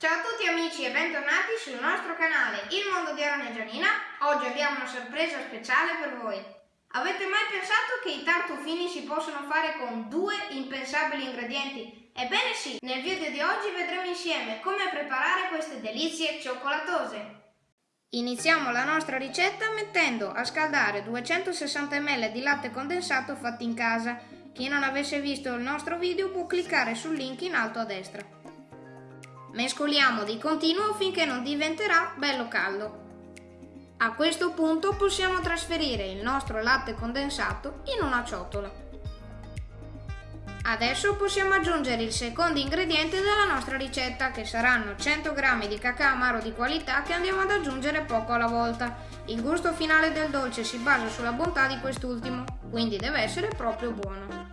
Ciao a tutti amici e bentornati sul nostro canale Il Mondo di Arona e Gianina. Oggi abbiamo una sorpresa speciale per voi. Avete mai pensato che i tartufini si possono fare con due impensabili ingredienti? Ebbene sì, nel video di oggi vedremo insieme come preparare queste delizie cioccolatose. Iniziamo la nostra ricetta mettendo a scaldare 260 ml di latte condensato fatto in casa. Chi non avesse visto il nostro video può cliccare sul link in alto a destra. Mescoliamo di continuo finché non diventerà bello caldo. A questo punto possiamo trasferire il nostro latte condensato in una ciotola. Adesso possiamo aggiungere il secondo ingrediente della nostra ricetta che saranno 100 g di cacao amaro di qualità che andiamo ad aggiungere poco alla volta. Il gusto finale del dolce si basa sulla bontà di quest'ultimo, quindi deve essere proprio buono.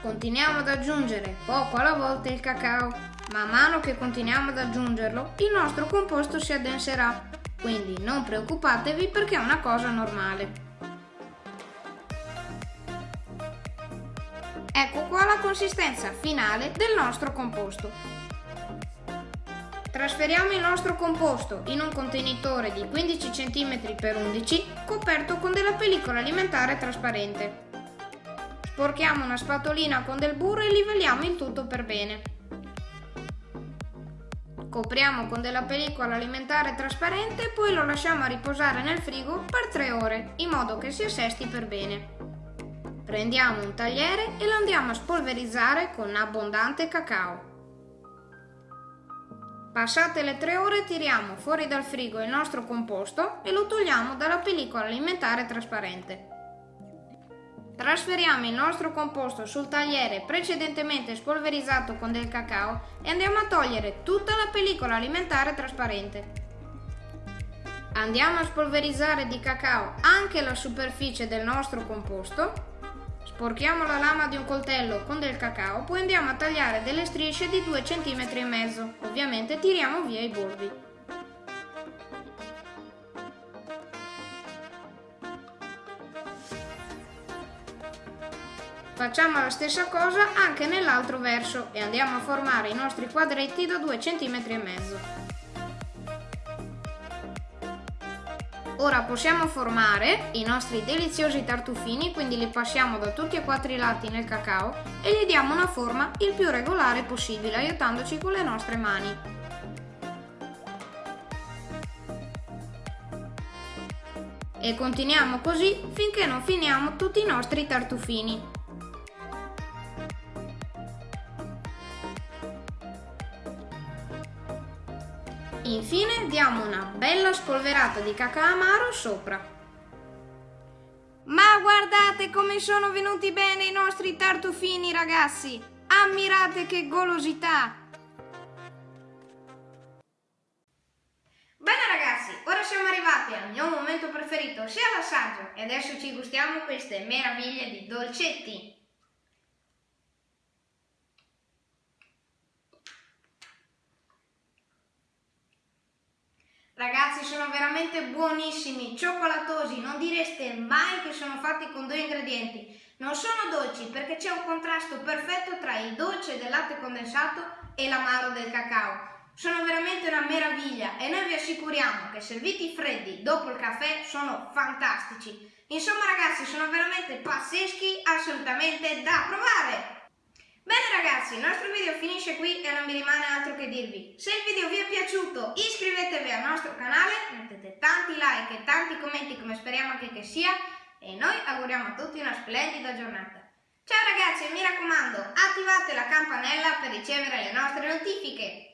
Continuiamo ad aggiungere poco alla volta il cacao Man mano che continuiamo ad aggiungerlo, il nostro composto si addenserà, quindi non preoccupatevi perché è una cosa normale. Ecco qua la consistenza finale del nostro composto. Trasferiamo il nostro composto in un contenitore di 15 cm x 11 coperto con della pellicola alimentare trasparente. Sporchiamo una spatolina con del burro e livelliamo il tutto per bene. Copriamo con della pellicola alimentare trasparente e poi lo lasciamo a riposare nel frigo per 3 ore, in modo che si assesti per bene. Prendiamo un tagliere e lo andiamo a spolverizzare con abbondante cacao. Passate le 3 ore tiriamo fuori dal frigo il nostro composto e lo togliamo dalla pellicola alimentare trasparente. Trasferiamo il nostro composto sul tagliere precedentemente spolverizzato con del cacao e andiamo a togliere tutta la pellicola alimentare trasparente. Andiamo a spolverizzare di cacao anche la superficie del nostro composto. Sporchiamo la lama di un coltello con del cacao, poi andiamo a tagliare delle strisce di 2 cm. Ovviamente tiriamo via i bordi. Facciamo la stessa cosa anche nell'altro verso e andiamo a formare i nostri quadretti da 2 cm e mezzo. Ora possiamo formare i nostri deliziosi tartufini, quindi li passiamo da tutti e quattro i lati nel cacao e gli diamo una forma il più regolare possibile, aiutandoci con le nostre mani. E continuiamo così finché non finiamo tutti i nostri tartufini. Infine diamo una bella spolverata di cacao amaro sopra. Ma guardate come sono venuti bene i nostri tartufini ragazzi! Ammirate che golosità! Bene ragazzi, ora siamo arrivati al mio momento preferito, sia l'assaggio, e adesso ci gustiamo queste meraviglie di dolcetti. Ragazzi sono veramente buonissimi, cioccolatosi, non direste mai che sono fatti con due ingredienti. Non sono dolci perché c'è un contrasto perfetto tra il dolce del latte condensato e l'amaro del cacao. Sono veramente una meraviglia e noi vi assicuriamo che serviti freddi dopo il caffè sono fantastici. Insomma ragazzi sono veramente pazzeschi, assolutamente da provare! Bene ragazzi, il nostro video finisce qui e non mi rimane altro che dirvi. Se il video vi è piaciuto iscrivetevi al nostro canale, mettete tanti like e tanti commenti come speriamo anche che sia e noi auguriamo a tutti una splendida giornata. Ciao ragazzi e mi raccomando attivate la campanella per ricevere le nostre notifiche.